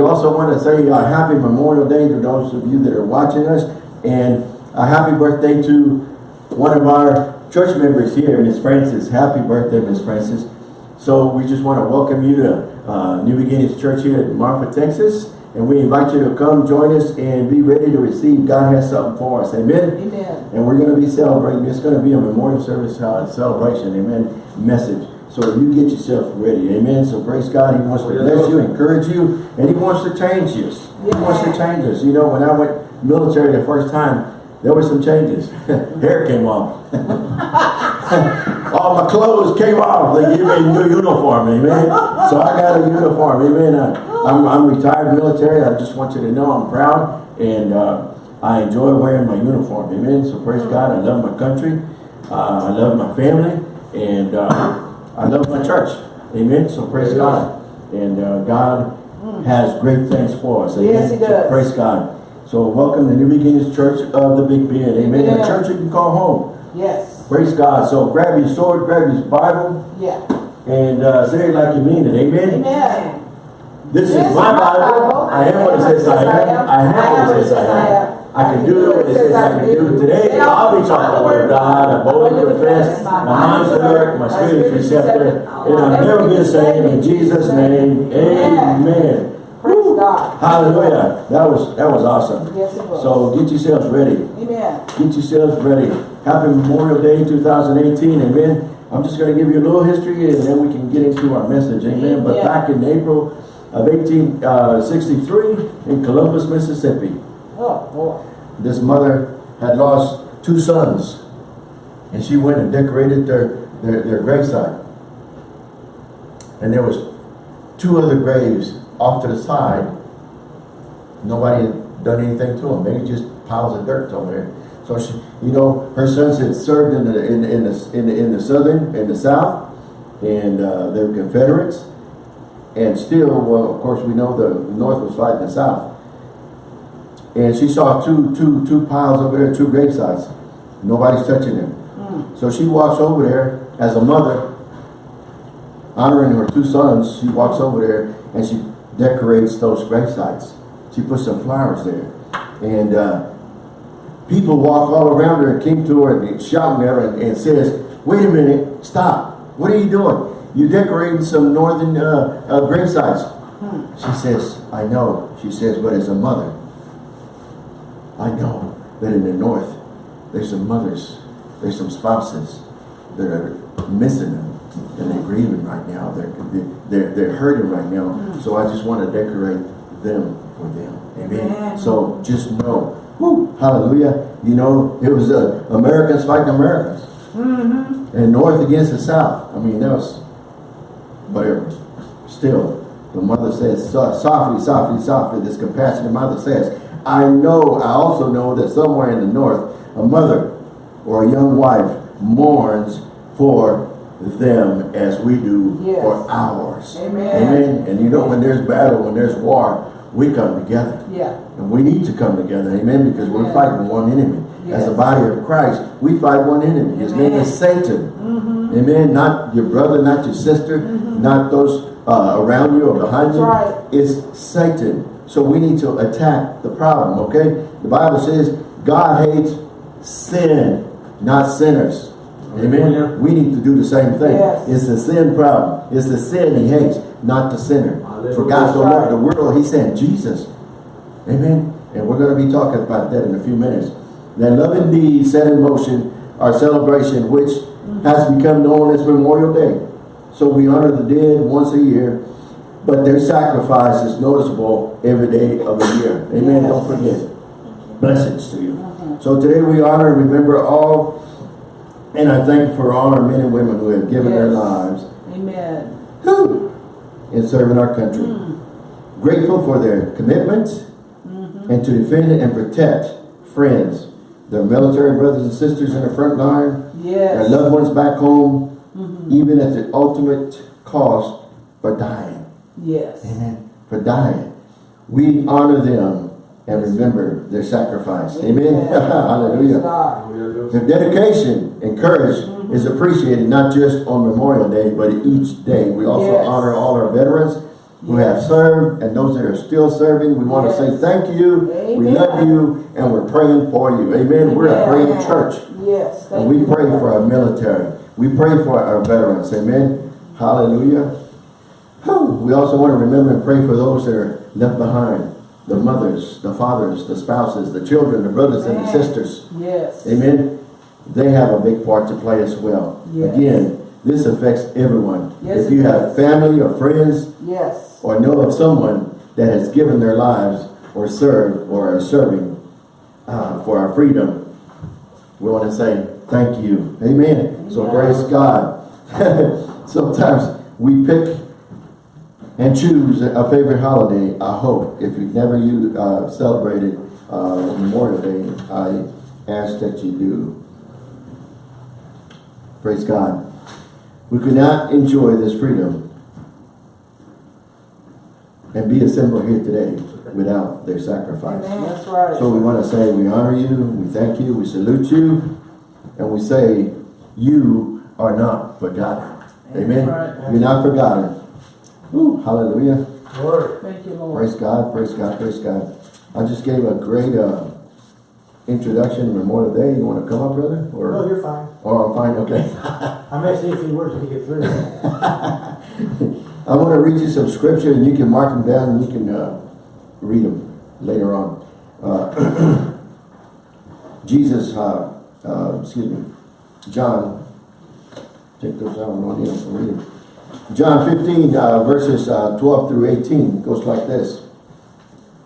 We also want to say a happy Memorial Day to those of you that are watching us and a happy birthday to one of our church members here, Miss Francis. Happy birthday, Miss Francis. So we just want to welcome you to uh, New Beginnings Church here in Marfa, Texas. And we invite you to come join us and be ready to receive. God has something for us. Amen. Amen. And we're going to be celebrating. It's going to be a memorial service uh, celebration. Amen. Message. So you get yourself ready. Amen. So praise God. He wants to bless you, encourage you, and he wants to change us. He wants to change us. You know, when I went military the first time, there were some changes. Hair came off. All my clothes came off. They gave me a new uniform. Amen. So I got a uniform. Amen. I, I'm, I'm retired military. I just want you to know I'm proud and uh, I enjoy wearing my uniform. Amen. So praise God. I love my country. Uh, I love my family. And uh, I love my church. Amen. So praise God. And uh, God has great things for us. Amen. Yes, he So does. praise God. So welcome to New Beginnings Church of the Big Bend. Amen. The Amen. church you can call home. Yes. Praise God. So grab your sword, grab your Bible, Yeah. and uh, say it like you mean it. Amen. Amen. This is This my is my Bible. Bible. I am what it says I am. I have what it says I am. I can do what it says I can do. Today, I'll be taught the word of God. I boldly confess. My mind's alert. My spirit is receptive. And I'll never be the same. In Jesus' name, amen. Praise God. Hallelujah. That was that was awesome. Yes, it was. So get yourselves ready. Amen. Get yourselves ready. Happy Memorial Day 2018. Amen. I'm just going to give you a little history and then we can get into our message. Amen. But Yeah. back in April of 1863 uh, in Columbus, Mississippi, This mother had lost two sons and she went and decorated their, their, their gravesite. And there was two other graves off to the side. Nobody had done anything to them. Maybe just piles of dirt over there. So she, you know, her sons had served in the in, in the in the in the southern in the south, and uh, they were Confederates. And still, well, of course, we know the North was fighting the South. And she saw two two two piles over there, two gravesites. Nobody's touching them. So she walks over there as a mother, honoring her two sons. She walks over there and she decorates those gravesites. She puts some flowers there. And uh, people walk all around her and came to her and shouting at her and, and says, wait a minute, stop. What are you doing? You're decorating some northern uh, uh, gravesites. She says, I know. She says, but as a mother, I know that in the north, there's some mothers, there's some spouses that are missing them and they're grieving right now. They're, they're, they're hurting right now. So I just want to decorate them for them. Amen. Amen. So just know, whew, hallelujah. You know, it was uh, Americans fighting Americans. And North against the South. I mean, that was, whatever. Still, the mother says, softly, softly, softly, this compassionate mother says, I know, I also know that somewhere in the North, a mother or a young wife mourns for them as we do Yes. for ours. Amen. Amen. And you know, when there's battle, when there's war, we come together. Yeah. And we need to come together, amen, because we're Amen. fighting one enemy. Yes. As a body of Christ, we fight one enemy. His name is Satan. Amen. Not your brother, not your sister, not those uh, around you or behind you. That's right. It's Satan. So we need to attack the problem, okay? The Bible says God hates sin, not sinners. Amen. Hallelujah. We need to do the same thing. Yes. It's the sin problem. It's the sin he hates, not the sinner. For God so That's loved the world, he sent Jesus. Amen. And we're going to be talking about that in a few minutes. That love indeed set in motion our celebration, which has become known as Memorial Day. So we honor the dead once a year, but their sacrifice is noticeable every day of the year. Amen. Yes. Don't forget. Blessings to you. So today we honor and remember all, and I thank you for all our men and women who have given their lives Amen. whew, in serving our country. Hmm. Grateful for their commitment mm-hmm. and to defend and protect friends, their military brothers and sisters in the front line, their loved ones back home, mm-hmm. even at the ultimate cost for dying. Yes. Amen. For dying. We honor them and remember their sacrifice. Amen. Praise Hallelujah. Their dedication and courage mm-hmm. is appreciated not just on Memorial Day, but each day. We also Yes. honor all our veterans who have served and those that are still serving. We want to say thank you. We love you and we're praying for you. Amen. We're a praying church. Yes, And thank we you. pray for our military. We pray for our veterans. Amen. Hallelujah. We also want to remember and pray for those that are left behind. The mothers, the fathers, the spouses, the children, the brothers and the sisters. Yes. Amen. They have a big part to play as well. Yes. Again, this affects everyone. Yes, if you have does. family or friends Yes. or know of someone that has given their lives or served or are serving uh, for our freedom, we want to say thank you. Amen. So praise God. Sometimes we pick and choose a favorite holiday. I hope if you've never you uh, celebrated uh, Memorial Day, I ask that you do. Praise God. We could not enjoy this freedom and be assembled here today without their sacrifice. That's right. So we want to say we honor you, we thank you, we salute you, and we say you are not forgotten. Amen. That's right. You're not forgotten. Woo, hallelujah. Lord. Thank you, Lord. Praise God, praise God, praise God. I just gave a great uh, introduction to Memorial Day. You want to come up, brother? No, you're fine. or I'm fine, okay. I may say a few words when you get through. I want to read you some scripture and you can mark them down and you can uh, read them later on. Uh, Jesus, uh, uh, excuse me, John, check those out, I don't need them, read them. John 15, uh, verses uh, 12 through 18 goes like this.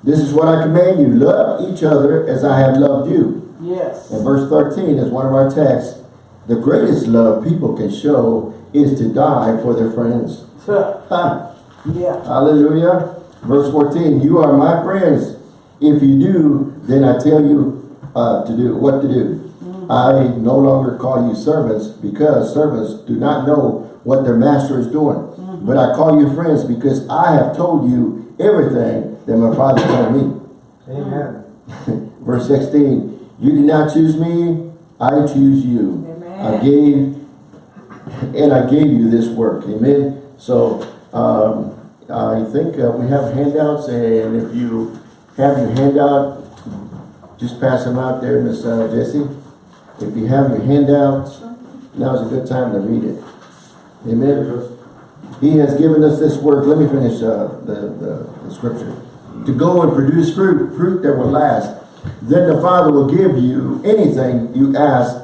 This is what I command you, love each other as I have loved you. Yes. And verse 13 is one of our texts. The greatest love people can show is to die for their friends. Ha. Yeah. Hallelujah. Verse 14, you are my friends. If you do, then I tell you uh, to do what to do. I no longer call you servants because servants do not know what their master is doing. But I call you friends because I have told you everything that my father told me. Amen. Verse 16, you did not choose me, I choose you. Amen. I gave, and I gave you this work. Amen. So, um, I think uh, we have handouts, and if you have your handout, just pass them out there, Miss uh, Jessie. If you have your handouts, now's a good time to read it. Amen. He has given us this work. Let me finish uh, the, the, the scripture. To go and produce fruit, fruit that will last. Then the Father will give you anything you ask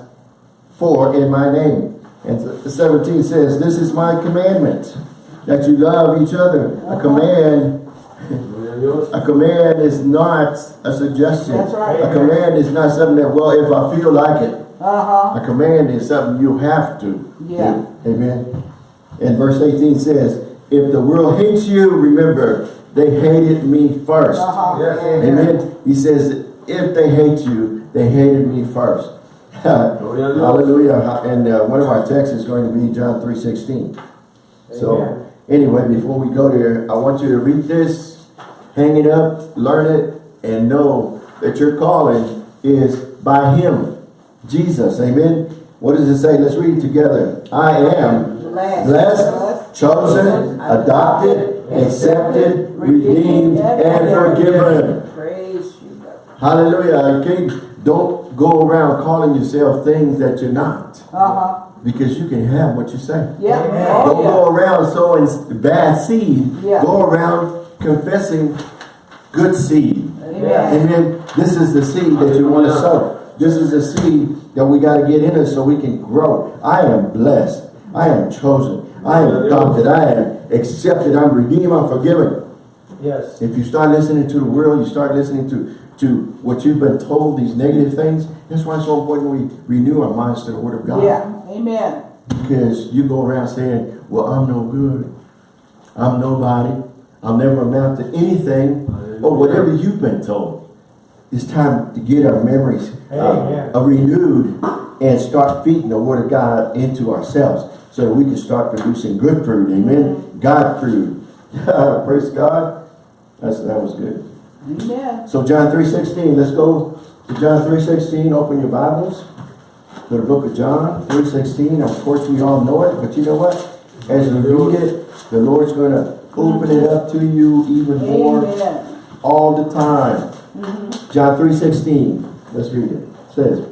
for in my name. And 17 says, This is my commandment, that you love each other. A command, a command is not a suggestion. That's right. A command is not something that, well, if I feel like it. Uh-huh. A command is something you have to Yeah. do. Amen. And verse 18 says, if the world hates you, remember, they hated me first. Uh-huh. Yes, Amen. He says, if they hate you, they hated me first. Hallelujah. And uh, one of our texts is going to be John 3.16. So, anyway, before we go there, I want you to read this, hang it up, learn it, and know that your calling is by Him, Jesus. Amen. What does it say? Let's read it together. I am Blessed. blessed, chosen, adopted, accepted, redeemed, and forgiven. Praise you, God. Hallelujah. Okay, don't go around calling yourself things that you're not. Uh-huh. Because you can have what you say. Yeah. Amen. Don't Oh, go around sowing bad seed. Yeah. Go around confessing good seed. Amen. Amen. This is the seed that you want to sow. This is a seed that we got to get in us so we can grow. I am blessed. I am chosen. I am adopted. I am accepted. I'm redeemed. I'm forgiven. Yes. If you start listening to the world, you start listening to, to what you've been told, these negative things, that's why it's so important we renew our minds to the Word of God. Yeah. Amen. Because you go around saying, well, I'm no good. I'm nobody. I'll never amount to anything. Or whatever you've been told. It's time to get our memories uh, uh, renewed and start feeding the Word of God into ourselves so that we can start producing good fruit. Amen. God fruit. Praise God. That's, that was good. Amen. So John 3.16, let's go to John 3.16. Open your Bibles to the book of John 3.16. Of course, we all know it, but you know what? As we read it, the Lord's going to open it up to you even more Amen. all the time. John three sixteen. Let's read it. It says,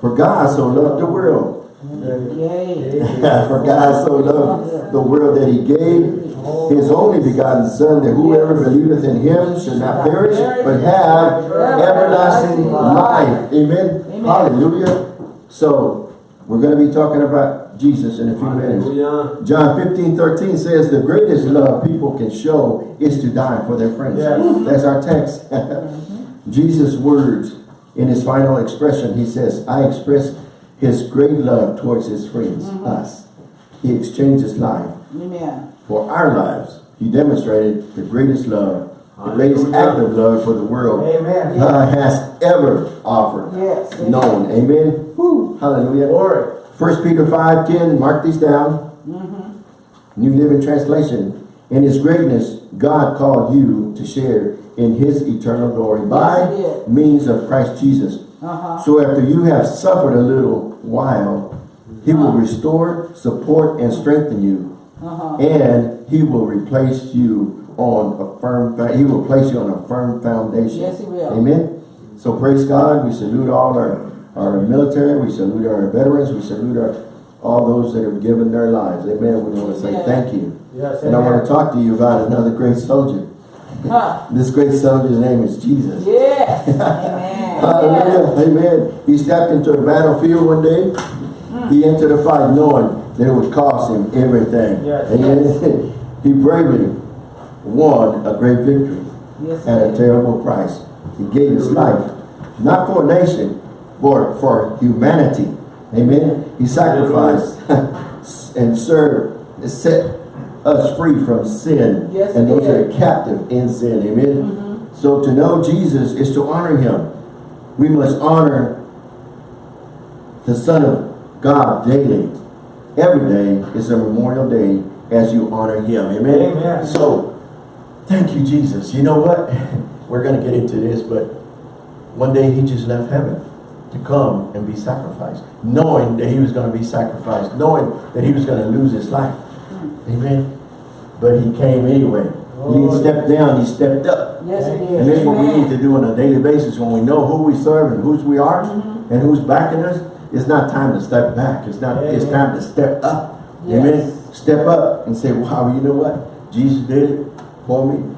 For God so loved the world. For God so loved the world that he gave his only begotten son that whoever believeth in him should not perish but have everlasting life. Amen. Amen. Hallelujah. So we're going to be talking about Jesus in a few minutes. John 15, 13 says the greatest love people can show is to die for their friends. Yes. That's our text. Mm-hmm. Jesus' words in his final expression, he says, I express his great love towards his friends, mm-hmm. us. He exchanged his life Amen. for our lives. He demonstrated the greatest love, the greatest Hallelujah. act of love for the world Amen. God has ever offered, Yes. known. Amen. Hallelujah. Glory. First Peter 5, 10, mark these down. New Living Translation. In his greatness, God called you to share in his eternal glory by Yes, means of Christ Jesus. Uh-huh. So after you have suffered a little while, he will Uh-huh. restore, support, and strengthen you. Uh-huh. And he will replace you on a firm, he will place you on a firm foundation. Yes, he will. Amen. So praise God. We salute all our, our military. We salute our veterans. We salute our, all those that have given their lives. Amen. We want to say thank you. Yes, And I want to talk to you about another great soldier. Huh. This great soldier's name is Jesus. Yes. Amen. Hallelujah. Amen. He stepped into a battlefield one day. He entered the fight knowing that it would cost him everything. Yes. Amen. he bravely won a great victory Yes. at a terrible price. He gave his life, not for a nation, but for humanity. Amen. He sacrificed and served, and set us free from sin Yes, and those that are captive in sin. Amen. Mm-hmm. So to know Jesus is to honor him. We must honor the Son of God daily. Every day is a memorial day as you honor him. Amen. Amen. So thank you, Jesus. You know what? We're going to get into this, but one day he just left heaven to come and be sacrificed, knowing that he was going to be sacrificed, knowing that he was going to lose his life. Amen. But he came anyway. He didn't step down, he stepped up. Yes, he. And that's what we need to do on a daily basis when we know who we serve and whose we are Mm-hmm. and who's backing us. It's not time to step back. It's not. It's time to step up. Yes. Amen. Step up and say, "Wow, you know what? Jesus did it for me.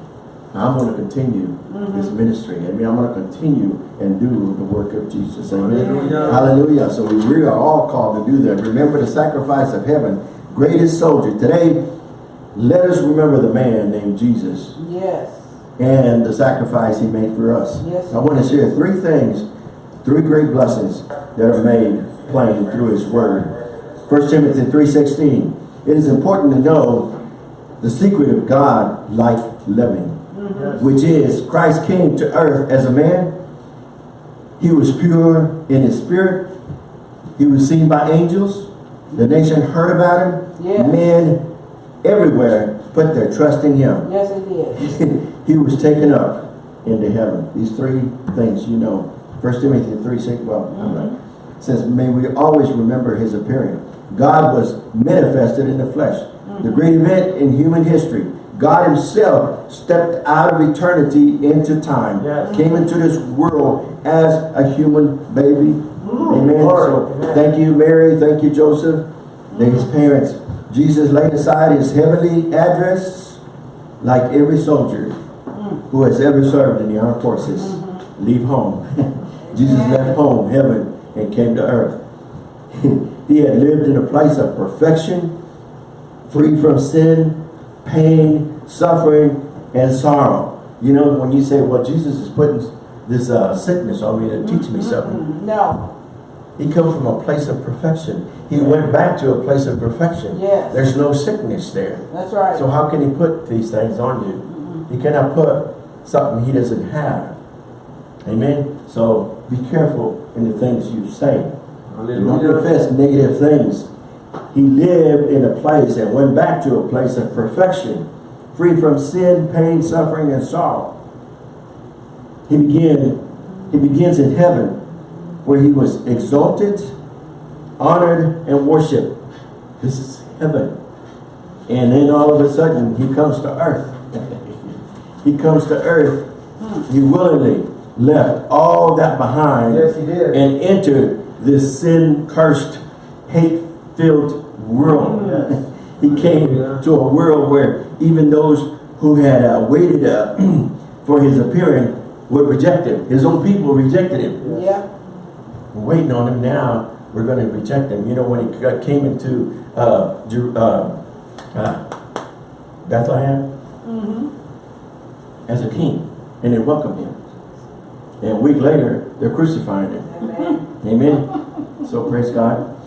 I'm going to continue Mm-hmm. this ministry. I mean, I'm going to continue and do the work of Jesus. Amen. Hallelujah. Hallelujah. So we really are all called to do that. Remember the sacrifice of heaven, greatest soldier. Today, let us remember the man named Jesus Yes. and the sacrifice he made for us. Yes. I want to share three things, three great blessings that are made plain through his word. 1 Timothy 3.16 It is important to know the secret of God like living, Yes. which is Christ came to earth as a man. He was pure in his spirit. He was seen by angels. The nation heard about him. Yes. Men everywhere put their trust in him Yes, he did. he was taken up into heaven. These three things you know. First Timothy 3, 6, well, I'm not. Mm-hmm. Says, may we always remember his appearing. God was manifested in the flesh. The mm-hmm. great event in human history. God himself stepped out of eternity into time. Yes. Came into this world as a human baby. Mm-hmm. Amen. Glory. So Amen. thank you, Mary. Thank you, Joseph. Thank his parents. Jesus laid aside his heavenly address like every soldier mm. who has ever served in the armed forces. Mm-hmm. Leave home. Jesus left home, heaven, and came to earth. he had lived in a place of perfection, free from sin, pain, suffering, and sorrow. You know, when you say, well, Jesus is putting this uh, sickness on me to teach me something. No. He come from a place of perfection. He went back to a place of perfection. Yes. There's no sickness there. That's right. So how can he put these things on you? He cannot put something he doesn't have. Amen? So be careful in the things you say. Do not Hallelujah. confess negative things. He lived in a place and went back to a place of perfection, free from sin, pain, suffering, and sorrow. He began, he begins in heaven, where he was exalted, honored, and worshipped. This is heaven. And then all of a sudden, he comes to earth. he comes to earth. He willingly left all that behind Yes, he did. and entered this sin-cursed, hate-filled world. Yes. He came Yeah. to a world where even those who had uh, waited uh, for his appearing would reject him. His own people rejected him. Yeah. We're waiting on him now. We're going to reject him. You know, when he came into uh, Jer- uh, uh, Bethlehem as a king, and they welcomed him. And a week later, they're crucifying him. Amen. Amen. So praise God.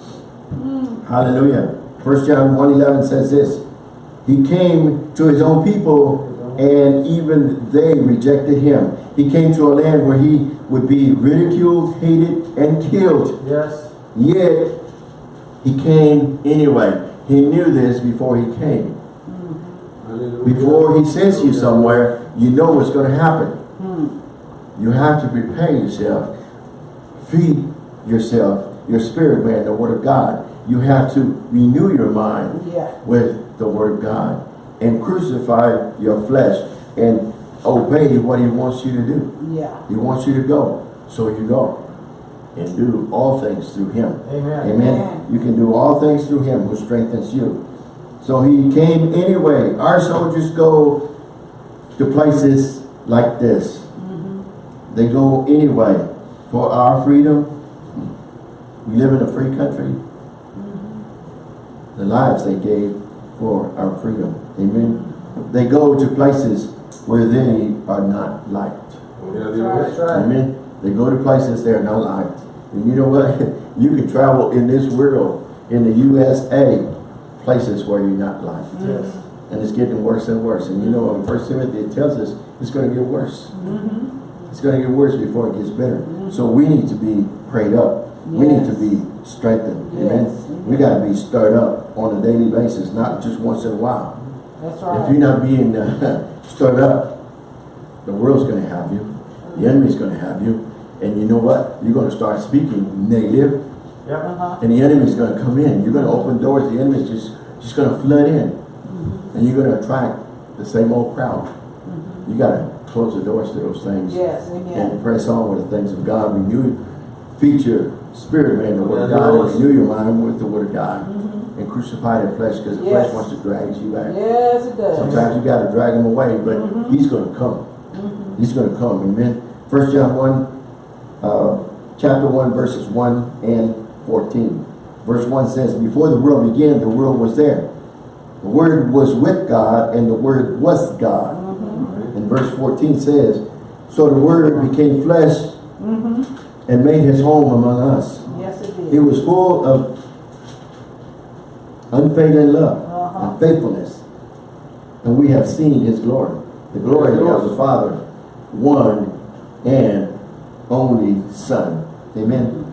Hallelujah. First John 1.11 says this. He came to his own people and even they rejected him. He came to a land where he would be ridiculed, hated, and killed. Yes. Yet he came anyway. He knew this before he came. Before he sends you somewhere, you know what's going to happen. Hmm. You have to prepare yourself. Feed yourself, your spirit man, the word of God. You have to renew your mind Yeah. with the word of God and crucify your flesh and obey what he wants you to do. Yeah. He wants you to go, so you go and do all things through him. Amen. Amen. Amen. You can do all things through him who strengthens you. So he came anyway. Our soldiers go to places like this. Mm-hmm. They go anyway for our freedom. We live in a free country. The lives they gave for our freedom. Amen. They go to places where they are not liked. Right. Amen. They go to places they're not liked. And you know what? you can travel in this world, in the USA, places where you're not liked. Yes. And it's getting worse and worse. And you know, in First Timothy, it tells us it's going to get worse. Mm-hmm. It's going to get worse before it gets better. Mm-hmm. So we need to be prayed up. We need to be strengthened. Amen. We got to be stirred up on a daily basis, not just once in a while. That's right. If you're not being uh, stirred up, the world's going to have you. The enemy's going to have you. And you know what? You're going to start speaking negative, Yep. Uh-huh. and the enemy's going to come in. You're going to open doors. The enemy's just, just going to flood in. And you're going to attract the same old crowd. You got to close the doors to those things Yes. Amen. and press on with the things of God. Renew, feed your spirit, man, the word of God, and renew your mind with the word of God. Mm-hmm. And crucify the flesh because the Yes. flesh wants to drag you back. Yes, it does. Sometimes you got to drag him away, but mm-hmm. he's going to come. Mm-hmm. He's going to come. Amen. First John 1, uh, chapter 1, verses 1 and 14. Verse 1 says, Before the world began, the world was there. The Word was with God, and the Word was God. And verse 14 says, So the Word became flesh and made his home among us. Yes, it did. He was full of unfailing love Uh-huh. and faithfulness. And we have seen his glory. The glory of the Father, one and only Son. Amen.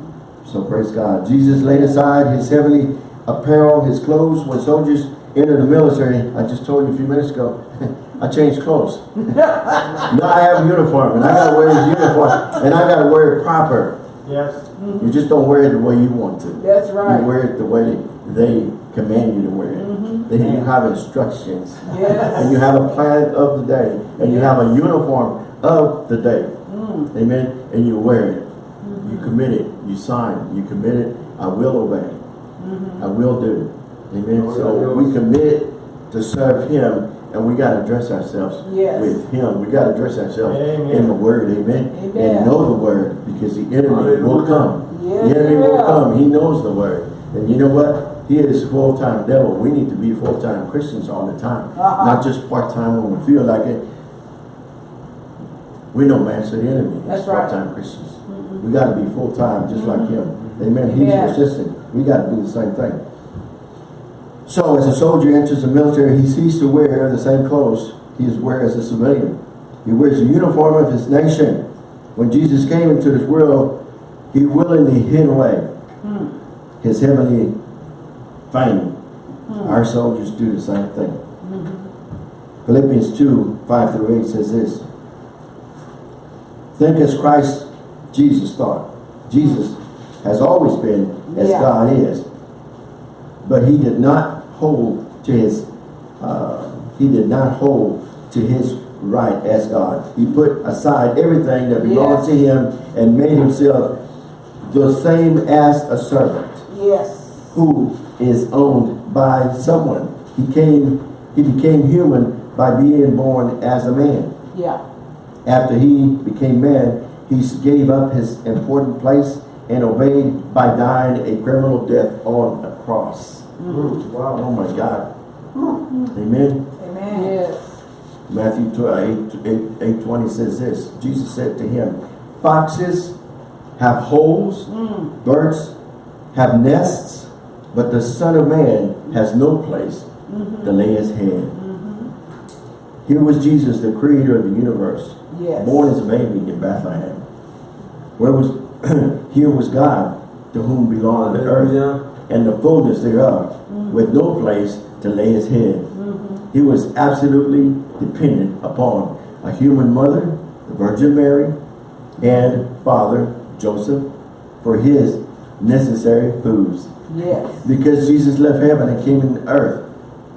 So praise God. Jesus laid aside his heavenly apparel, his clothes, when soldiers entered the military. I just told you a few minutes ago, I changed clothes. now I have a uniform, and I gotta wear this uniform, and I gotta wear it proper. Yes. You just don't wear it the way you want to. That's right. You wear it the way they command you to wear it. Mm -hmm. They you have instructions. Yes. And you have a plan of the day. And you have a uniform of the day. Mm. Amen. And you wear it. You commit it. You sign. You commit it. I will obey. I will do. Amen. Oh, So yeah. we commit to serve him and we got to dress ourselves Yes. with him. We got to dress ourselves Amen. in the word. Amen. Amen. And know the word because the enemy will come. Yes, the enemy he will will. come. He knows the word. And you know what? He is a full-time devil. We need to be full-time Christians all the time. Uh-huh. Not just part-time when we feel like it. We know match the enemy. That's as right. Part-time Christians. We got to be full-time just like him. Amen. He's Yeah. resistant. We got to do the same thing. So as a soldier enters the military, he ceases to wear the same clothes he is wearing as a civilian. He wears the uniform of his nation. When Jesus came into this world, he willingly hid away hmm. his heavenly fame. Hmm. Our soldiers do the same thing. Hmm. Philippians 2, 5 through 8 says this. Think as Christ Jesus thought. Jesus has always been as Yeah. God is. But he did not hold to his uh, he did not hold to his right as God. He put aside everything that belonged to him and made himself the same as a servant Yes. who is owned by someone. He came, he became human by being born as a man. Yeah. After he became man, he gave up his important place and obeyed by dying a criminal death on a cross. Mm, Wow. Oh my God. Amen. Amen. Yes. Matthew 12, 8, 8, 8 20 says this. Jesus said to him, Foxes have holes, Mm. birds have nests, but the Son of Man has no place to lay his head. Here was Jesus, the creator of the universe, Yes. born as a baby in Bethlehem. Where was here was God, to whom belonged the earth Hallelujah. And the fullness thereof, mm-hmm. with no place to lay his head. Mm-hmm. He was absolutely dependent upon a human mother, the Virgin Mary, and father Joseph for his necessary foods. Yes. Because Jesus left heaven and came into earth,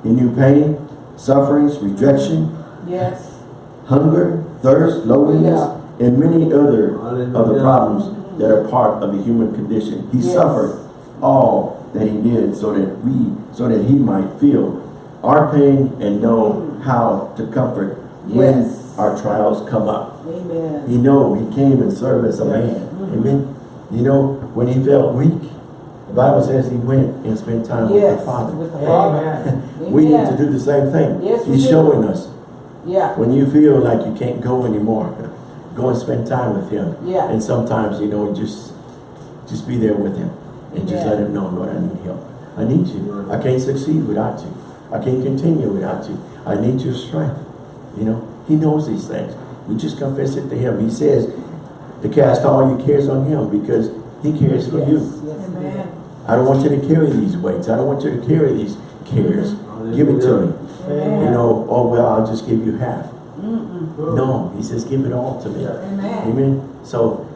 he knew pain, sufferings, rejection, Yes. hunger, thirst, loneliness, and many other of the problems that are mm-hmm. part of the human condition. He Yes. suffered all that he did so that we, so that he might feel our pain and know how to comfort when Yes. our trials come up. Amen. He know he came and served as a Yes. man. Amen. You know, when he felt weak, the Bible says he went and spent time with Yes. the Father. With the Father. Amen. We need to do the same thing. Yes, He's do. showing us Yeah. when you feel like you can't go anymore, go and spend time with him. Yeah. And sometimes, you know, just just be there with him. And just Yeah. let him know, Lord, I need help. I need you. I can't succeed without you. I can't continue without you. I need your strength. You know, he knows these things. You just confess it to him. He says to cast all your cares on him because he cares for Yes. you. Yes. Amen. I don't want you to carry these weights. I don't want you to carry these cares. Give it to me. Amen. You know, oh, well, I'll just give you half. Mm-mm. No, he says, give it all to me. Amen. Amen. So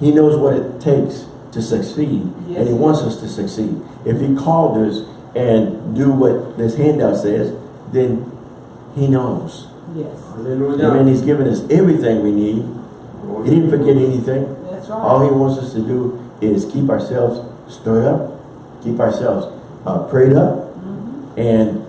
he knows what it takes to succeed. Yes, and he he wants us to succeed. If he called us and do what this handout says, then he knows. Yes. Hallelujah. Amen. He's given us everything we need. He didn't forget anything. That's right. All he wants us to do is keep ourselves stirred up, keep ourselves uh, prayed up, Mhm. and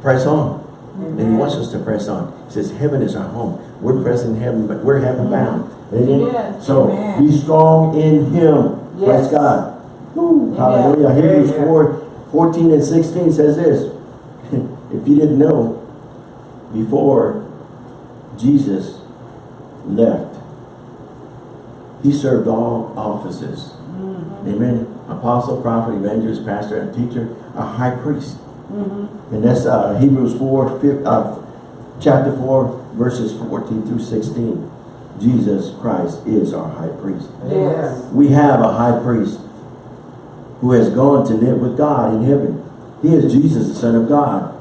press on. And he wants us to press on. He says, heaven is our home. We're present in heaven, but we're heaven bound. Amen? Yes. So Amen. be strong in him. Praise God. Woo. Hallelujah. Hebrews Amen. 4, 14 and 16 says this. if you didn't know, before Jesus left, he served all offices. Mhm. Amen. Apostle, prophet, evangelist, pastor, and teacher, a high priest. Mhm. And that's uh, Hebrews 4, fif- uh, chapter 4, verses 14 through 16. Jesus Christ is our high priest. Yes. We have a high priest who has gone to live with God in heaven. He is Jesus, the Son of God.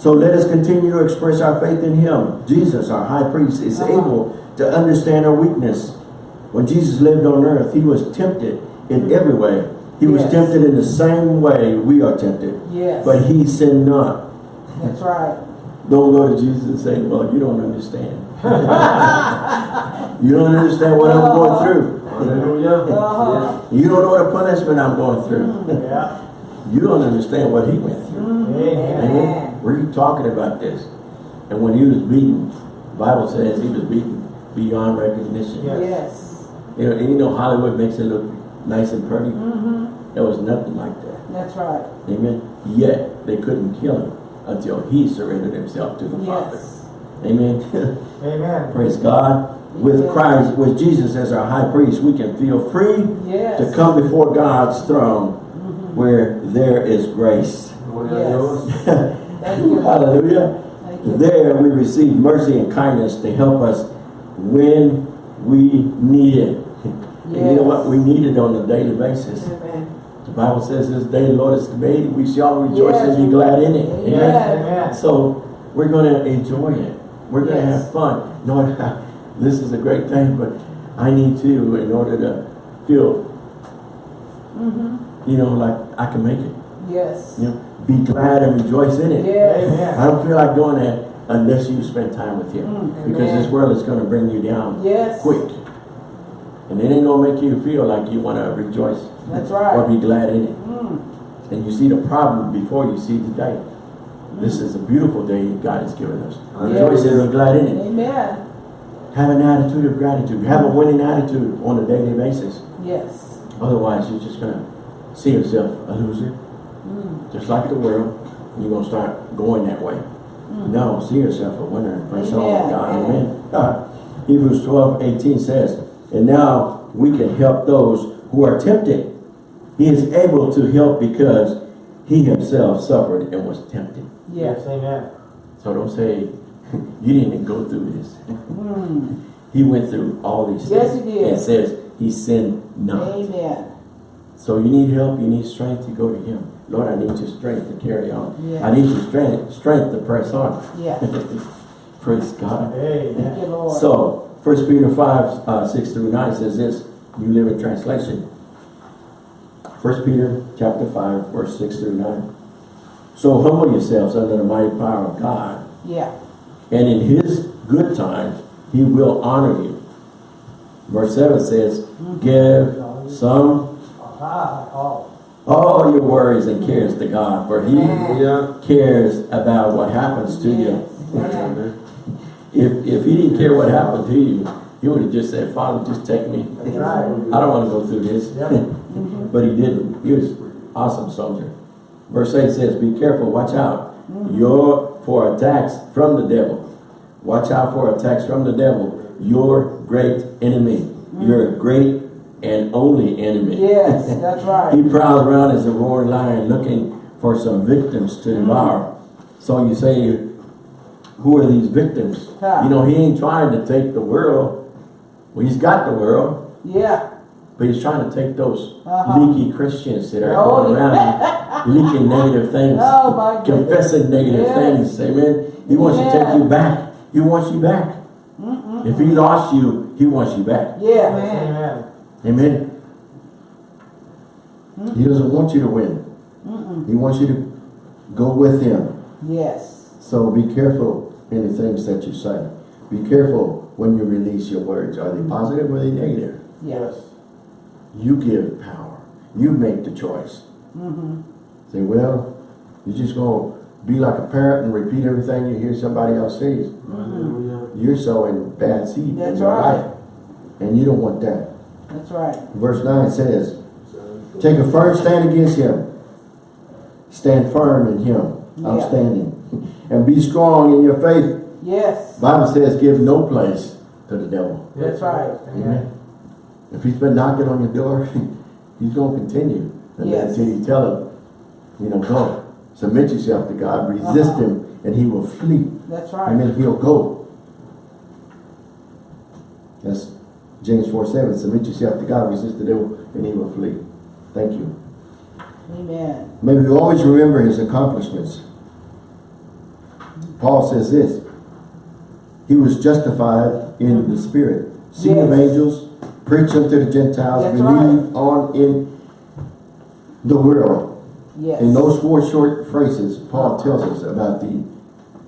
So let us continue to express our faith in him. Jesus, our high priest, is Uh-huh. able to understand our weakness. When Jesus lived on earth, he was tempted in every way. He was tempted in the same way we are tempted. Yes. But he sinned not. That's right. Don't go to Jesus and say, well, you don't understand. you don't understand what I'm going through. Hallelujah. You don't know the punishment I'm going through. Yeah. You don't understand what he went through. Amen. Amen. Were you talking about this? And when he was beaten, the Bible says he was beaten beyond recognition. Yeah. Yes. You know, and you know Hollywood makes it look nice and pretty. Mm-hmm. There was nothing like that. That's right. Amen. Yet they couldn't kill him until he surrendered himself to the Father. Amen. Amen. Praise God. With Yes. Christ, with Jesus as our high priest, we can feel free Yes. to come before God's throne Mhm. where there is grace. Gloria a Dios. Thank you. Hallelujah. Thank you. There we receive mercy and kindness to help us when we need it. And you know what? We need it on a daily basis. Amen. The Bible says this day the Lord has made, we shall rejoice Yes. and be glad in it. Amen. Yes. So we're going to enjoy it. We're going to Yes. have fun. Lord, this is a great thing, but I need to in order to feel, Mm-hmm. you know, like I can make it. Yes. You know, be glad and rejoice in it. Yes. Amen. I don't feel like doing that unless you spend time with Him. Mm, Because this world is going to bring you down Yes. quick. And it ain't going to make you feel like you want to rejoice That's right. or be glad in it. Mm, And you see the problem before you see the day. This is a beautiful day God has given us. Rejoice and be glad in it. Amen. Have an attitude of gratitude. Have a winning attitude on a daily basis. Yes. Otherwise, you're just going to see yourself a loser. Mm, Just like the world. You're going to start going that way. No, see yourself a winner praise the Lord. God. Amen. Uh, Hebrews 12, 18 says, And now we can help those who are tempted. He is able to help because he himself suffered and was tempted. yes. Yes, amen. So don't say, you didn't even go through this. Mm, He went through all these Yes, things. Yes, he did. And says he sinned not. amen. So you need help, you need strength, to go to him. Lord, I need your strength to carry on. Yeah. I need your strength, strength to press on. Yeah. Praise God. Thank you, Amen. Lord. So, First Peter 5, uh, 6 through 9 says this, New Living Translation. First Peter chapter 5, verse 6 through 9. So humble yourselves under the mighty power of God, yeah. and in his good time, he will honor you. Verse 7 says, Give some, all your worries and cares to God, for he Hallelujah. cares about what happens to you. Yes. Amen. If, if he didn't care what happened to you, he would have just said, Father, just take me. Right. I don't want to go through this. Yep. but he didn't. He was awesome soldier. Verse 8 says, Be careful, watch out. Mm-hmm. Your for attacks from the devil. Watch out for attacks from the devil, your great enemy. Mm-hmm. Your great and only enemy. Yes, that's right. He prowls around as a roaring lion looking for some victims to mm-hmm. devour. So you say, who are these victims? Huh. You know, he ain't trying to take the world. Well, he's got the world, Yeah. but he's trying to take those Uh-huh. leaky Christians that are Oh, going around leaking negative things, Oh, my confessing negative Yes. things. Amen. He wants to take you back. He wants you back. If he lost you, he wants you back. Yeah, man. amen. Amen. He doesn't want you to win. He wants you to go with him. Yes. So be careful in the things that you say. Be careful when you release your words. Are they positive or are they negative? Yes. You give power. You make the choice. Mm-hmm. Say, well, you're just going to be like a parrot and repeat everything you hear somebody else say. Hallelujah. You're sowing bad seed That's in your right. life. And you don't want that. That's right. Verse 9 says, Take a firm stand against him. Stand firm in him. I'm standing. And be strong in your faith. Yes. Bible says give no place to the devil. That's right. Amen. Amen. If he's been knocking on your door, he's going to continue. And then Yes. until you tell him, you know, go. Submit yourself to God. Resist Uh-huh. him and he will flee. That's right. And then he'll go. That's James 4 7. Submit yourself to God. Resist the devil and he will flee. Thank you. Amen. May we always remember his accomplishments. Paul says this. He was justified in the spirit. Seen of angels, preached unto the Gentiles, That's believed on in the world. Yes. In those four short phrases, Paul tells us about the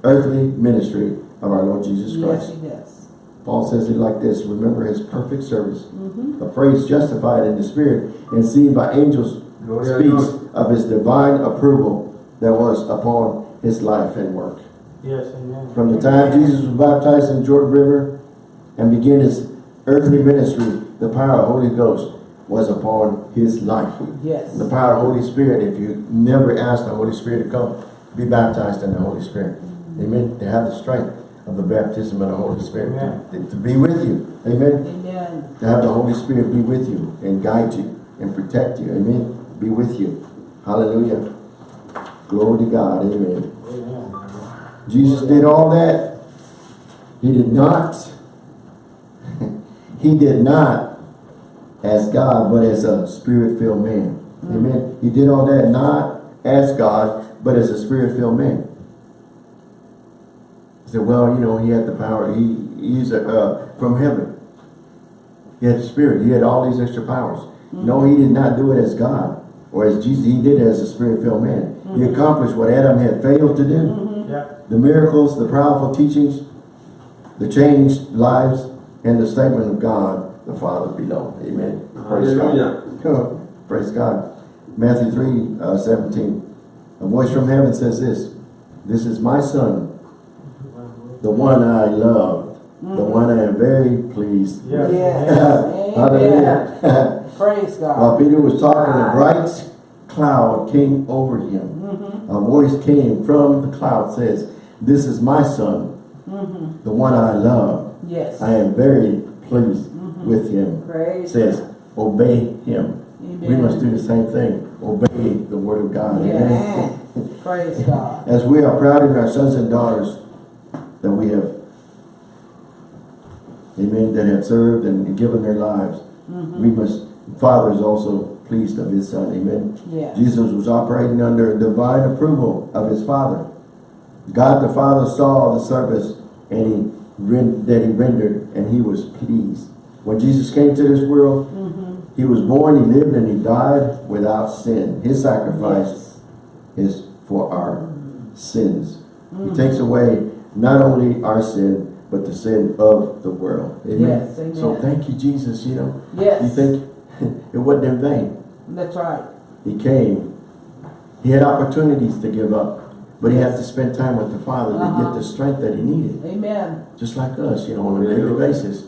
earthly ministry of our Lord Jesus Christ. Yes, Christ. he does. Paul says it like this, remember his perfect service. Mm-hmm. A phrase justified in the spirit and seen by angels Gloria a speaks of his divine approval that was upon his life and work. Yes, amen. From the time Jesus was baptized in Jordan River and began his earthly ministry, the power of the Holy Ghost was upon his life. Yes. The power of the Holy Spirit, if you never ask the Holy Spirit to come, be baptized in the Holy Spirit. Amen. To have the strength of the baptism of the Holy Spirit. To, to be with you. Amen. Amen. To have the Holy Spirit be with you and guide you and protect you. Amen. Be with you. Hallelujah. Glory to God. Amen. Jesus did all that. He did not. he did not as God, but as a spirit-filled man. Amen. He did all that not as God, but as a spirit-filled man. He said, well, you know, he had the power. He He's a, uh, from heaven. He had the spirit. He had all these extra powers. No, he did not do it as God. or as Jesus, he did as a spirit-filled man. He Mm-hmm. accomplished what Adam had failed to do. Yeah. The miracles, the powerful teachings, the changed lives, and the statement of God, the Father below. Amen. Praise God. Praise God. Matthew 3, uh, 17. A voice from heaven says this, This is my son, the one I love, the mm. one I am very pleased. Yes. Yes. Amen. Hallelujah. Praise God. While Peter was talking, a ah. bright cloud came over him. Mm-hmm. A voice came from the cloud says, This is my son, the one I love. Yes. I am very pleased with him. Praise says, obey him. Amen. We must do the same thing. Obey the word of God. Amen. Amen. Praise God. As we are proud in our sons and daughters that we have, amen, that have served and given their lives, Mm-hmm. we must, Father is also pleased of his son. Amen. Yes. Jesus was operating under divine approval of his Father. God the Father saw the service and he that he rendered and he was pleased. When Jesus came to this world, Mm-hmm. he was born, he lived, and he died without sin. His sacrifice Yes. is for our sins. Mm-hmm. He takes away not only our sin, but the sin of the world. Amen. Yes, amen. So thank you, Jesus, you know. Yes. You think it wasn't in vain. That's right. He came. He had opportunities to give up, but he had to spend time with the Father to Uh-huh. get the strength that he needed. Amen. Just like us, you know, on a daily basis.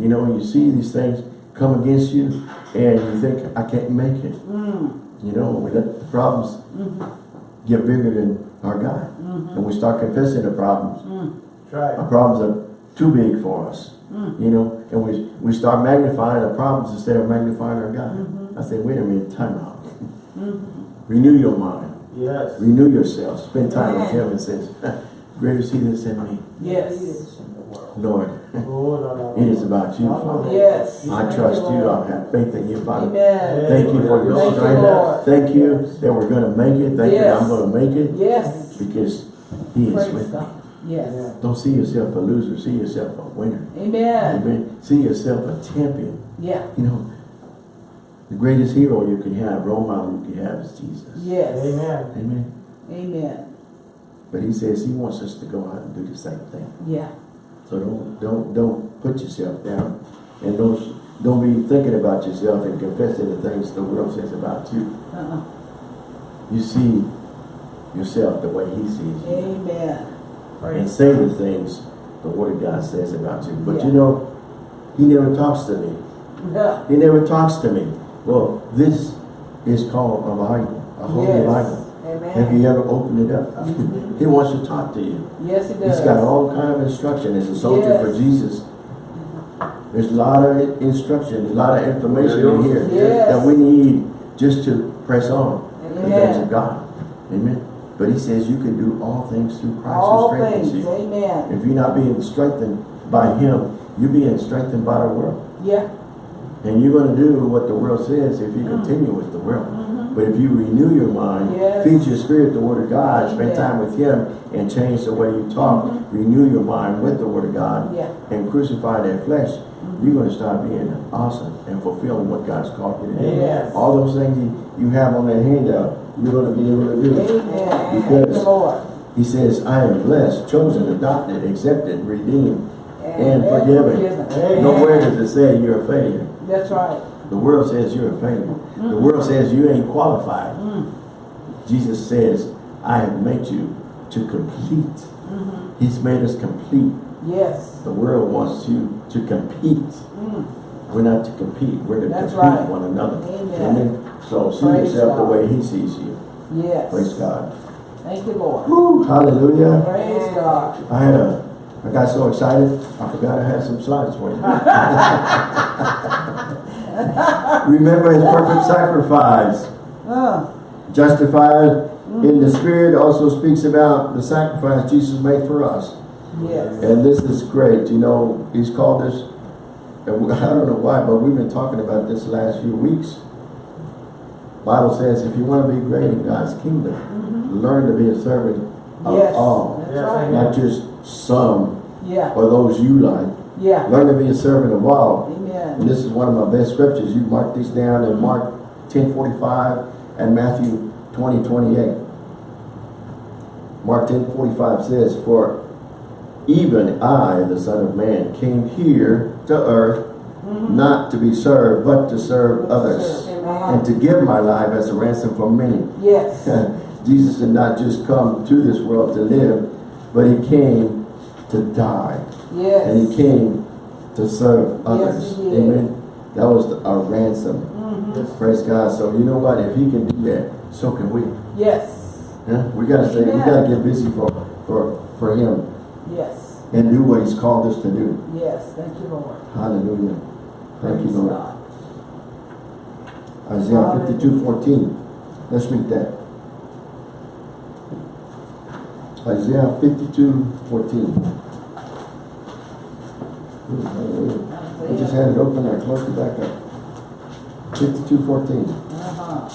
You know, you see these things come against you and you think, I can't make it. Mm. You know, we let the problems mm-hmm. get bigger than our God. Mm-hmm. And we start confessing the problems. Mm. That's right. Our problems are too big for us. Mm. You know, and we we start magnifying our problems instead of magnifying our God. Mm-hmm. I say, wait a minute, time out. Renew your mind. Yes. Renew yourself. Spend time with Amen. him and says, greater is he that's in me. Yes. Lord, it is about you, Father. Yes. I trust you. Lord. I have faith in you, Father. Amen. Thank you for your Thank strength. Lord. Thank you that we're going to make it. Thank you that I'm going to make it Yes. because he is Praise with me. God. Yes. Don't see yourself a loser. See yourself a winner. Amen. Amen. See yourself a champion. Yeah. You know, the greatest hero you can have, role model you can have is Jesus. Yes. Amen. Amen. Amen. But he says he wants us to go out and do the same thing. Yeah. So don't don't don't put yourself down and don't don't be thinking about yourself and confessing the things the world says about you. Uh-uh. You see yourself the way he sees you. Amen. And say the things the word of God says about you. But Yeah. you know, he never talks to me. Yeah. He never talks to me. Well, this is called a Bible, a holy Yes. Bible. Have you ever opened it up? he wants to talk to you. Yes, it does. He's got all kind of instruction as a soldier Yes. for Jesus. There's a lot of instruction, a lot of information in here Yes. that we need just to press on the things Amen. of God. Amen. But he says you can do all things through Christ All who strengthens things. you. Amen. If you're not being strengthened by him, you're being strengthened by the world. Yeah. And you're going to do what the world says if you continue with the world. But if you renew your mind, Mm-hmm. Yes. feed your spirit the word of God, spend time with him, and change the way you talk, renew your mind with the word of God, Yeah. and crucify that flesh, you're going to start being awesome and fulfilling what God's called you to do. Yes. All those things you, you have on that handout, you're going to be able to do. Amen. Because he says, I am blessed, chosen, adopted, accepted, redeemed, and forgiven. forgiven. Nowhere does it say you're a failure. That's right. The world says you're a failure. The mm-hmm. world says you ain't qualified. Mm. Jesus says, I have made you to complete. Mm-hmm. He's made us complete. Yes. The world wants you to compete. Mm. We're not to compete. We're to That's complete right. one another. Amen. So see Praise yourself the way he sees you. Yes. Praise God. Thank you, Lord. Woo, hallelujah. Praise God. I had a, I got so excited, I forgot I had some slides for you. Remember his perfect sacrifice. Justified hmm. in the spirit also speaks about the sacrifice Jesus made for us. yes. And this is great. You know, he's called us, and we- I don't know why, but we've been talking about this last few weeks. Bible says if you want to be great in God's kingdom, mm-hmm. learn to be a servant of Yes. all. Yes, Not just some Yeah. or those you like. Yeah. Learn to be a servant of all. Amen. And this is one of my best scriptures. You mark these down in Mark 10:45 and Matthew 20, 28. Mark 10:45 says, For even I, the Son of Man, came here to earth not to be served, but to serve others, and to give my life as a ransom for many. Yes. Jesus did not just come to this world to live, but he came to die. Yes. And he came to serve others. he did. Amen. That was a ransom. Mhm. Praise God. So you know what? If he can do that, so can we. Yes. Yeah? We gotta stay, we gotta get busy for, for, for him Yes. and do what he's called us to do. Yes. Thank you, Lord. Hallelujah. Thank you, Lord. God. Isaiah Hallelujah. fifty-two fourteen. Let's read that. Isaiah fifty-two fourteen. I just had it open, I closed it back up. Fifty-two fourteen. Uh-huh.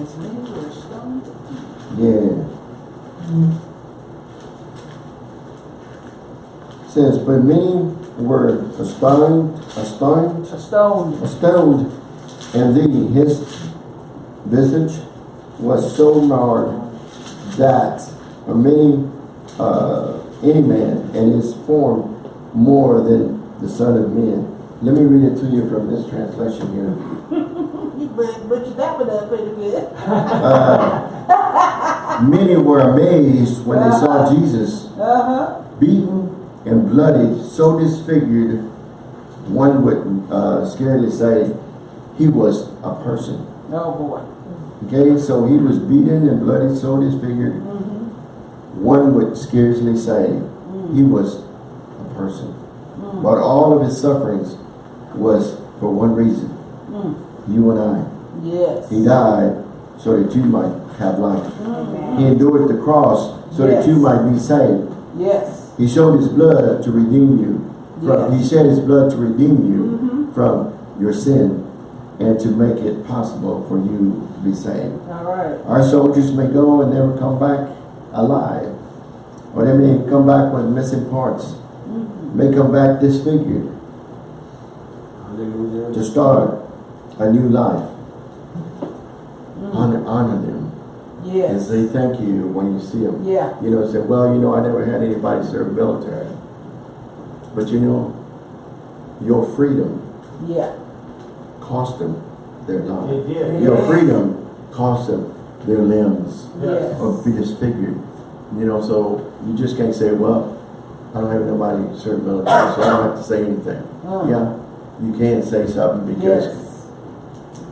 As many were stoned. Yeah. Says, but many were astonished, astonished, A stone. astounded, and thee, his visage was so marred that many, uh, any man, and his form more than the Son of Man. Let me read it to you from this translation here. But, but you that one up pretty good. Uh, many were amazed when they saw Jesus Uh-huh. beaten and bloodied, so disfigured, one would uh, scarcely say he was a person. Oh, boy. Okay, so he was beaten and bloody, so disfigured, Mm-hmm. one would scarcely say he was a person. But all of his sufferings was for one reason, Mm. you and I. Yes. He died so that you might have life. Mhm. He endured the cross so that you might be saved. Yes. He showed his blood to redeem you. From, He shed his blood to redeem you Mhm. from your sin and to make it possible for you to be saved. All right. Our soldiers may go and never come back alive. Or they may come back with missing parts. Mhm. May come back disfigured Hallelujah. to start a new life. Mm. Honor, honor them. And say thank you when you see them. Yeah. You know, say, well, you know, I never had anybody serve military. But you know, your freedom Yeah. Cost them their He life. did. Your Yeah. freedom cost them their limbs Yes. or be disfigured. You know, so you just can't say, well, I don't have nobody serve military, so I don't have to say anything. Mm. Yeah, you can say something because Yes.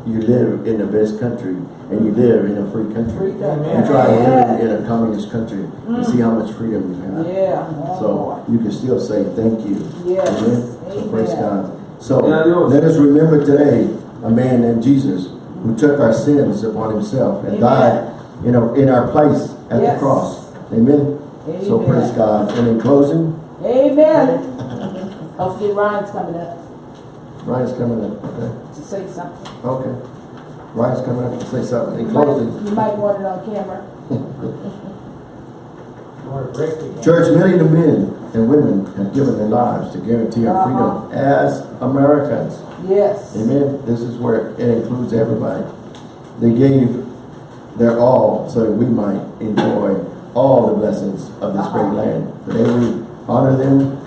you live in the best country and you live in a free Free country. country. You try to live in a communist country and see how much freedom you have. Yeah. Oh, So you can still say thank you. Yes. Amen. So praise God. So let us remember today a man named Jesus who took our sins upon himself and Amen. died in our, in our place at Yes. the cross. Amen. So praise God. And in closing, Amen. Hopefully Ryan's coming up Ryan's coming up. Okay. to say something. Okay. Ryan's coming up to say something. In closing, You might want it on camera. Church, millions of the men and women have given their lives to guarantee our Uh-huh. freedom as Americans. Yes. Amen. This is where it includes everybody. They gave their all so that we might enjoy all the blessings of this great Uh-huh. land. Today we honor them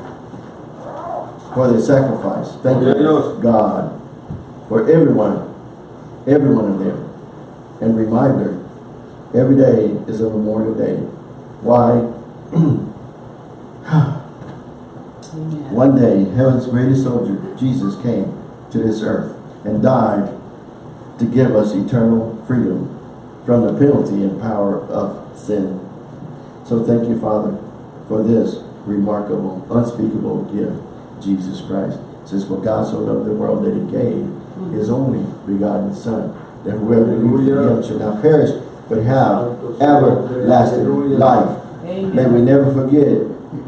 for their sacrifice. Thank you, God, for everyone, every one of them. And reminder, every day is a Memorial Day. Why? One day, heaven's greatest soldier, Jesus, came to this earth and died to give us eternal freedom from the penalty and power of sin. So thank you, Father, for this remarkable, unspeakable gift, Jesus Christ. It says, for God so loved the world that he gave his only begotten Son, that whoever believes in him should not perish, but have everlasting life. May we never forget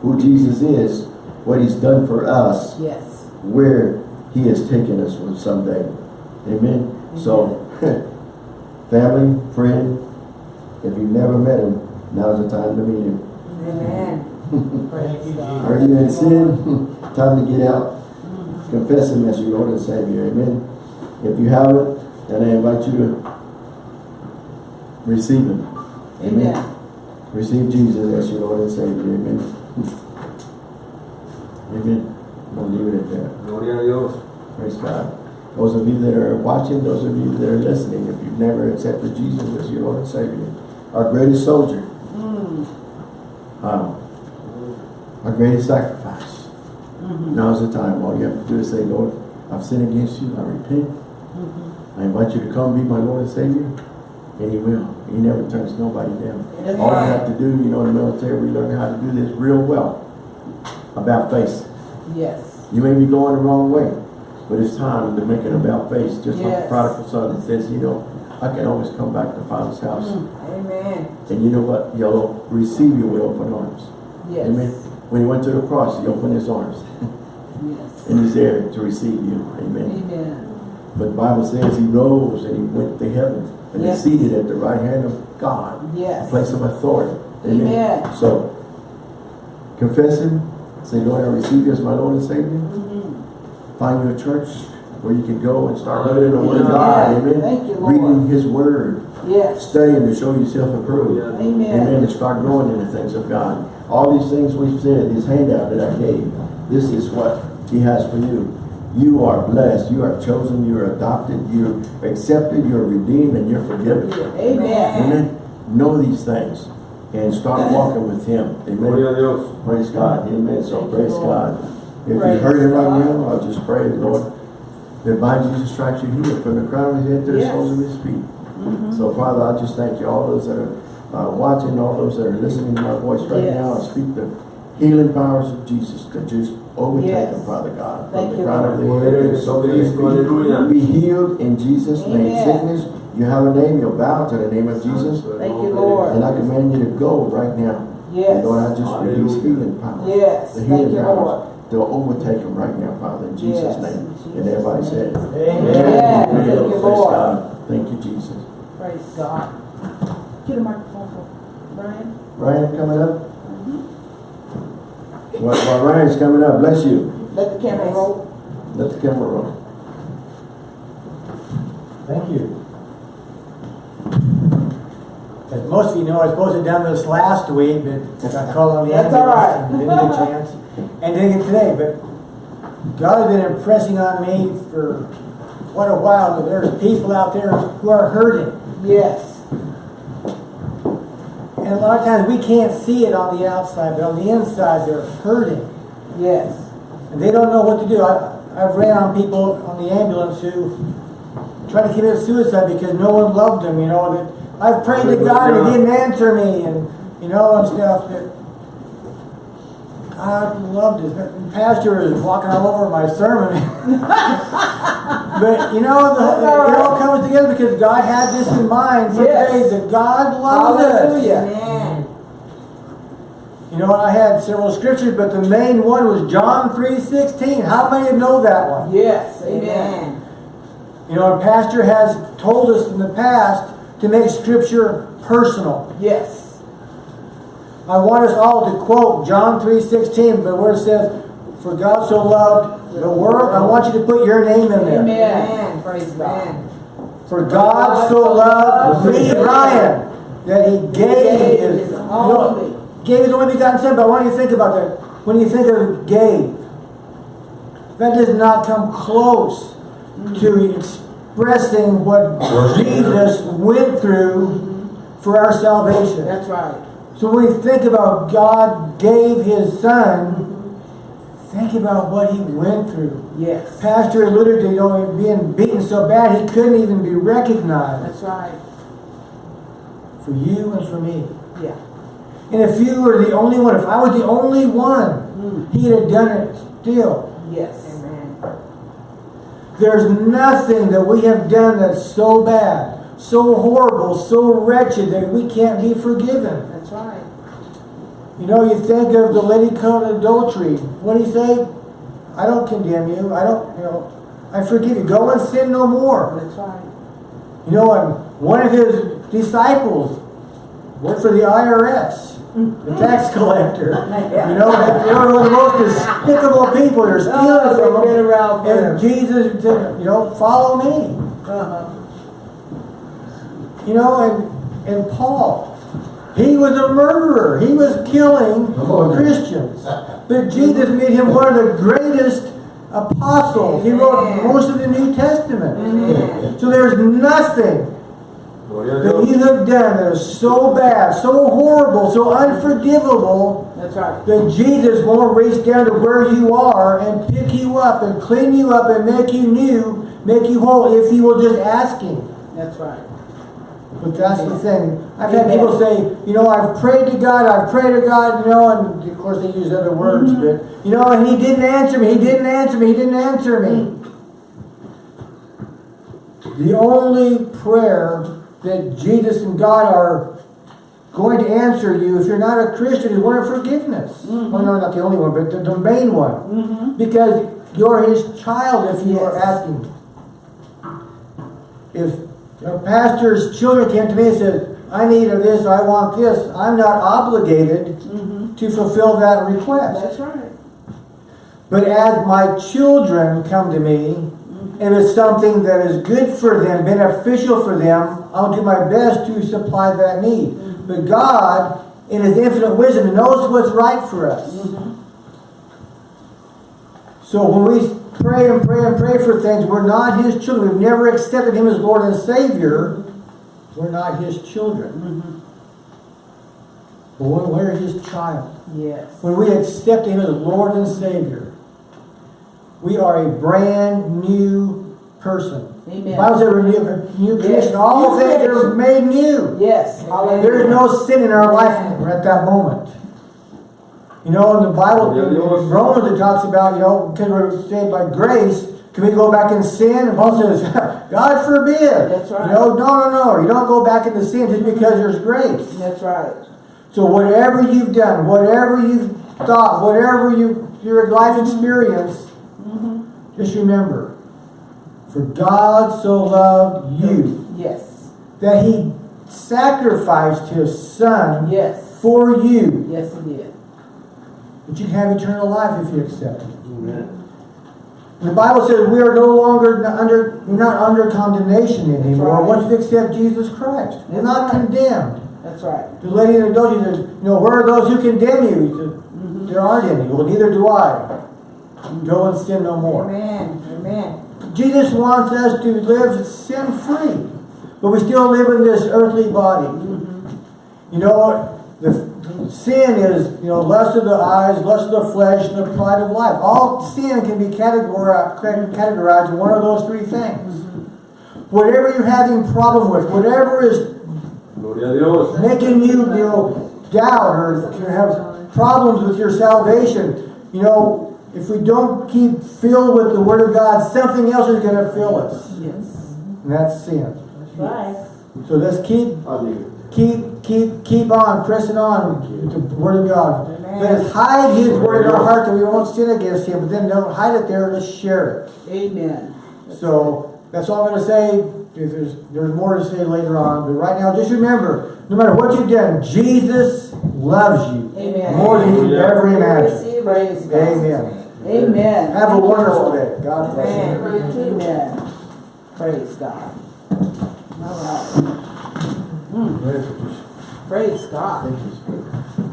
who Jesus is, what he's done for us, Yes. where he has taken us from someday. Amen. So, family, friend, if you've never met him, now's the time to meet him. Amen. Thank Praise you, God. Are you in sin? time to get out. Confess him as your Lord and Savior. Amen. If you have it, then I invite you to receive Him. Amen. Amen. Receive Jesus as your Lord and Savior. Amen. Amen. We'll leave it at that. Gloria a Dios. Praise God. Those of you that are watching, those of you that are listening, if you've never accepted Jesus as your Lord and Savior, our greatest soldier, Mm. um, our greatest sacrifice. Mhm. Now's the time. All you have to do is say, Lord, I've sinned against you. I repent. Mhm. I invite you to come be my Lord and Savior. And he will. He never turns nobody down. That's All you have to do, you know, in the military, we learn how to do this real well. About face. Yes. You may be going the wrong way, but it's time to make an about face. Just like the prodigal son that says, you know, I can always come back to Father's house. Mm. Amen. And you know what? He'll receive you with open arms. Yes. Amen. When he went to the cross, he opened his arms. Yes. and he's there to receive you. Amen. Amen. But the Bible says he rose and he went to heaven and Yes. is seated at the right hand of God, a Yes. place of authority. Amen. So, confess him. Say, Lord, I receive you as my Lord and Savior. Mhm. Find your church where you can go and start learning the Word of God. Amen. Thank you, Lord. Reading His Word. Yes. Studying to show yourself approved. Amen. Amen. And start growing in the things of God. All these things we've said, this handout that I gave, this is what He has for you. You are blessed. You are chosen. You are adopted. You're accepted. You're redeemed, and you're forgiven. Amen. Amen. Know these things and start walking with Him. Amen. Dios. Praise God. Amen. So praise God. If you heard it right now, I'll just pray, Lord, that by Jesus' stripes you're healed from the crown of his head to the Yes. soles of his feet. Mhm. So, Father, I just thank you, all those that are uh, watching, all those that are listening to my voice right Yes. now, I speak the healing powers of Jesus to just overtake Yes. them, Father God. Thank from you, the crown of Lord. the head to the soles his feet. Hallelujah. Be healed in Jesus' name. Sickness, you have a name, you'll bow to the name of Jesus. Thank you, Lord. And I command you to go right now. Yes. And Lord, I just release healing power. Yes. The Thank healing you, powers. Lord. They'll overtake them right now, Father, in Jesus' Yes, name. in And Jesus' everybody name. said, Amen. Amen. Thank you, Praise Lord. God. Thank you, Jesus. Praise God. Get a microphone for Brian. Ryan coming up? While, while Ryan's coming up, bless you. Let the camera roll. Let the camera roll. Thank you. As most of you know, I was supposed to have done this last week, but got called on the That's all right. ambulance and Didn't get a chance. And didn't get today, but God has been impressing on me for quite a while that there's people out there who are hurting. Yes. And a lot of times we can't see it on the outside, but on the inside they're hurting. Yes. And they don't know what to do. I, I've ran on people on the ambulance who tried to commit suicide because no one loved them, you know, that I've prayed to God and he didn't answer me and, you know, and stuff, but God loved us. The pastor is walking all over my sermon. but, you know, the, it all comes together because God had this in mind for Yes. today, that God loves us. Amen. You know, I had several scriptures, but the main one was John 3.16. How many know that one? Yes. Amen. Amen. You know, our pastor has told us in the past to make scripture personal. Yes. I want us all to quote John 3.16, but where it says, For God so loved the world, I want you to put your name in there. Amen. Praise God. For God so loved me, Ryan, that he gave his, know, gave his only begotten son. But I want you to think about that. When you think of gave, that does not come close to expressing what Jesus went through for our salvation. That's right. So when we think about God gave his son, think about what he went through. Yes. Pastor alluded to you know, being beaten so bad he couldn't even be recognized That's right. for you and for me. Yeah. And if you were the only one, if I was the only one, Mm. he'd have done it still. Yes. Amen. There's nothing that we have done that's so bad, so horrible, so wretched that we can't be forgiven. You know, you think of the lady caught in adultery. What do you say? I don't condemn you. I don't, you know, I forgive you. Go and sin no more. That's right. You know, and one of his disciples worked for the IRS. the tax collector. You know, they- were one of the most despicable people. They're stealing Oh, from them. around And. Jesus said, you know, follow me. Uh-huh. You know, and, and Paul, he was a murderer. He was killing. Christians. But Jesus made him one of the greatest apostles. He wrote most of the New Testament. Amen. So there's nothing that you have done that is so bad, so horrible, so unforgivable That's right. that Jesus won't reach down to where you are and pick you up and clean you up and make you new, make you whole if you will just ask Him. That's right. But that's the thing. I've had people say, you know, I've prayed to God, I've prayed to God, you know, and of course they use other words, mm-hmm. but, you know, and He didn't answer me, He didn't answer me, He didn't answer me. The only prayer that Jesus and God are going to answer you if you're not a Christian is one of forgiveness. Mm-hmm. Well, no, not the only one, but the, the main one. Mm-hmm. Because you're His child if you are asking. If a pastor's children came to me and said, I need this, I want this, I'm not obligated mm-hmm. to fulfill that request. That's right. But as my children come to me, mm-hmm. and it's something that is good for them, beneficial for them, I'll do my best to supply that need. Mm-hmm. But God, in His infinite wisdom, knows what's right for us. So when we pray and pray and pray for things, we're not His children. We've never accepted Him as Lord and Savior. We're not His children. But when we're His child. Yes. When we accept Him as Lord and Savior, we are a brand new person. The Amen. Bible says we're new, new creation. All New things are made new. Yes. There is no sin in our life at that moment. You know, in the Bible, in Romans, it talks about, you know, because we're saved by grace, can we go back and sin? And Paul says, God forbid. That's right. You know, no, no, no. You don't go back into sin just because there's grace. That's right. So whatever you've done, whatever you've thought, whatever you your life experience, mm-hmm. just remember, for God so loved you Yes. that He sacrificed His Son Yes. for you, Yes, He did. That you can have eternal life if you accept it. Amen. The Bible says we are no longer under, we're not under condemnation anymore right. once you accept Jesus Christ. We're not right. condemned. That's right. The lady in the adultery says, you know, where are those who condemn you? He said, mm-hmm. there aren't any. Well, neither do I. Go and sin no more. Amen. Amen. Jesus wants us to live sin free, but we still live in this earthly body. Mm-hmm. You know, the, the sin is, you know, lust of the eyes, lust of the flesh, and the pride of life. All sin can be categorized, categorized in one of those three things. Whatever you're having problem with, whatever is Gloria a making you, you know, doubt or have problems with your salvation, you know, if we don't keep filled with the Word of God, something else is going to fill us. Yes. And that's sin. That's right. So let's keep, keep, keep, keep on, pressing on with the Word of God. Amen. Let us hide His Word in our heart that we won't sin against Him, but then don't hide it there, let's share it. Amen. So that's all I'm going to say. If there's, there's more to say later on, but right now, just remember, no matter what you've done, Jesus loves you Amen. more than you could ever imagine. Receive Praise God. Amen. Amen. Have a Thank you, wonderful Lord. day. God bless you. Amen. Amen. Praise God. All right. Mm. Praise God. Thank you, Spirit.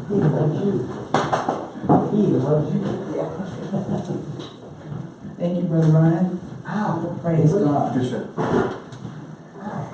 He loves you. He loves you. Yeah. Thank you, Brother Ryan. Ow. Praise God. Yes, sir. Ah.